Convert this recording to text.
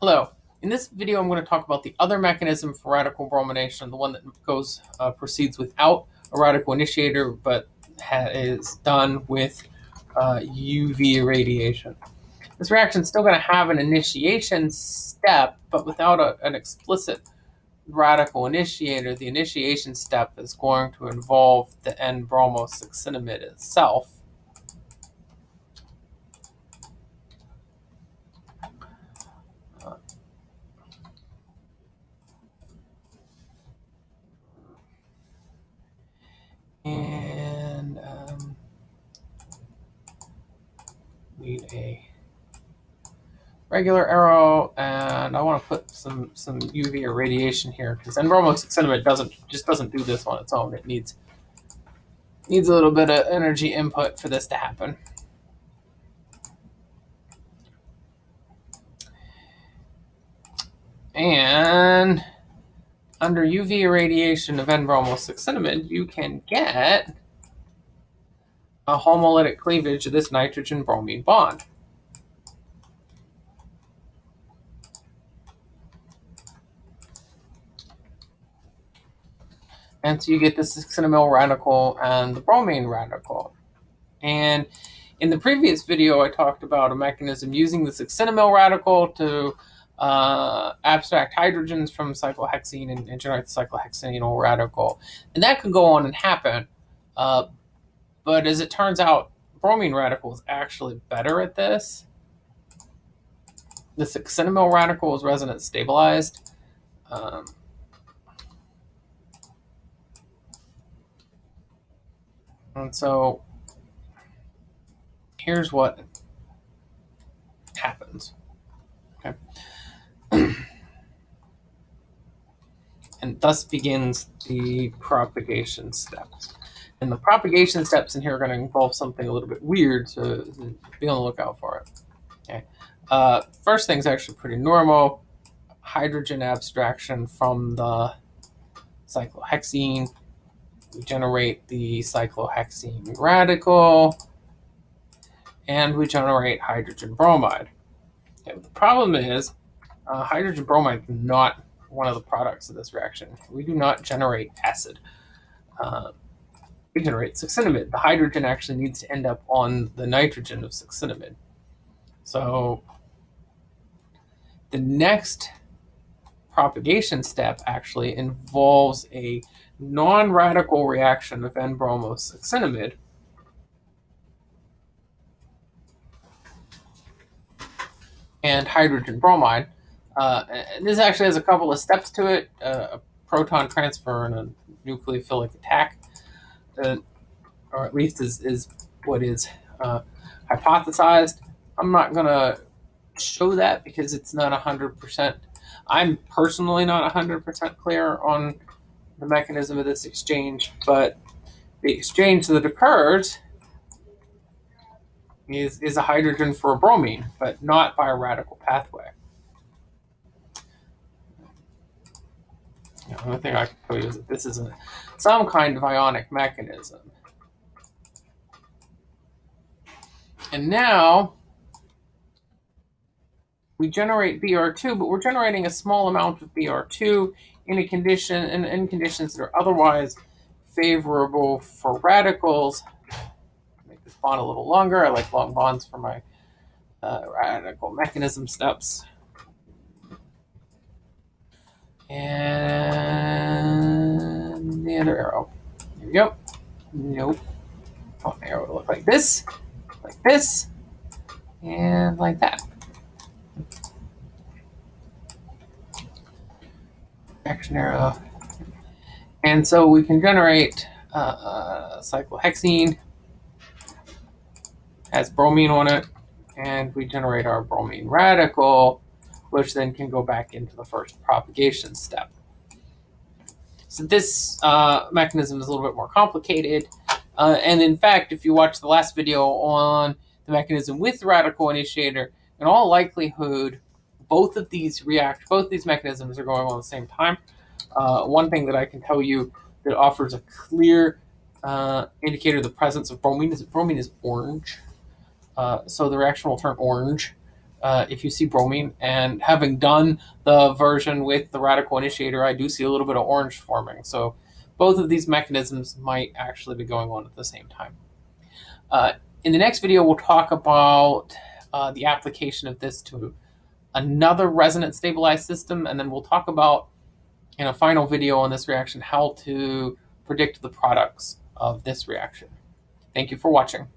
Hello. In this video, I'm going to talk about the other mechanism for radical bromination, the one that goes uh, proceeds without a radical initiator, but is done with uh, UV irradiation. This reaction is still going to have an initiation step, but without a, an explicit radical initiator. The initiation step is going to involve the N-bromosuccinimide itself. and um, need a regular arrow, and I want to put some some UV irradiation here because N-bromosuccinimide doesn't just doesn't do this on its own. It needs needs a little bit of energy input for this to happen. And under UV irradiation of N-bromosuccinimide, you can get a homolytic cleavage of this nitrogen-bromine bond. And so you get the succinyl radical and the bromine radical. And in the previous video, I talked about a mechanism using the succinyl radical to uh, abstract hydrogens from cyclohexene and, generate the cyclohexenyl radical. And that could go on and happen. Uh, but as it turns out, bromine radical is actually better at this. The succinyl radical is resonance stabilized. Um, and so here's what happens. Okay. and thus begins the propagation steps. And the propagation steps in here are going to involve something a little bit weird, so be on the lookout for it. Okay. Uh, first thing's actually pretty normal. Hydrogen abstraction from the cyclohexene. We generate the cyclohexene radical, and we generate hydrogen bromide. Okay, the problem is uh, hydrogen bromide is not one of the products of this reaction. We do not generate acid. Uh, we generate succinimide. The hydrogen actually needs to end up on the nitrogen of succinimide. So the next propagation step actually involves a non-radical reaction of N-bromosuccinimide and hydrogen bromide uh, this actually has a couple of steps to it, uh, a proton transfer and a nucleophilic attack, uh, or at least is, is what is uh, hypothesized. I'm not going to show that because it's not 100%. I'm personally not 100% clear on the mechanism of this exchange, but the exchange that occurs is, is a hydrogen for a bromine, but not by a radical pathway. The only thing I can tell you is that this is a, some kind of ionic mechanism. And now we generate BR2, but we're generating a small amount of BR2 in a condition in, in conditions that are otherwise favorable for radicals. Make this bond a little longer. I like long bonds for my uh, radical mechanism steps. And the other arrow. Here we go. Nope. Oh, arrow will look like this, like this, and like that. Action arrow. And so we can generate uh, cyclohexene, has bromine on it, and we generate our bromine radical which then can go back into the first propagation step. So this uh, mechanism is a little bit more complicated. Uh, and in fact, if you watch the last video on the mechanism with the radical initiator, in all likelihood, both of these react, both these mechanisms are going on at the same time. Uh, one thing that I can tell you that offers a clear uh, indicator of the presence of bromine is bromine is orange. Uh, so the reaction will turn orange uh, if you see bromine. And having done the version with the radical initiator, I do see a little bit of orange forming. So both of these mechanisms might actually be going on at the same time. Uh, in the next video, we'll talk about uh, the application of this to another resonance stabilized system, and then we'll talk about in a final video on this reaction how to predict the products of this reaction. Thank you for watching.